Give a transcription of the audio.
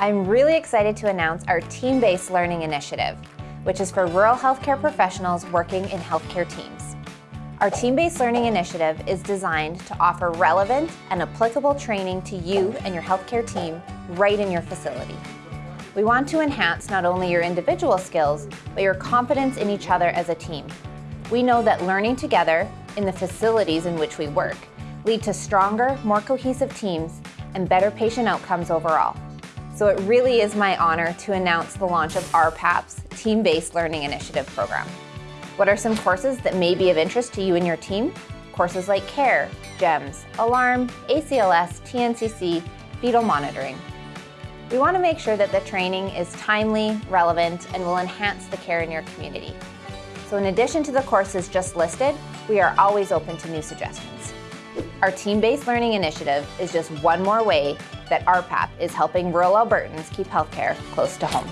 I'm really excited to announce our Team-Based Learning Initiative, which is for rural healthcare professionals working in healthcare teams. Our Team-Based Learning Initiative is designed to offer relevant and applicable training to you and your healthcare team right in your facility. We want to enhance not only your individual skills, but your confidence in each other as a team. We know that learning together in the facilities in which we work lead to stronger, more cohesive teams and better patient outcomes overall. So it really is my honor to announce the launch of RPAP's Team-Based Learning Initiative program. What are some courses that may be of interest to you and your team? Courses like CARE, GEMS, ALARM, ACLS, TNCC, fetal monitoring. We want to make sure that the training is timely, relevant, and will enhance the care in your community. So in addition to the courses just listed, we are always open to new suggestions. Our team-based learning initiative is just one more way that RPAP is helping rural Albertans keep healthcare close to home.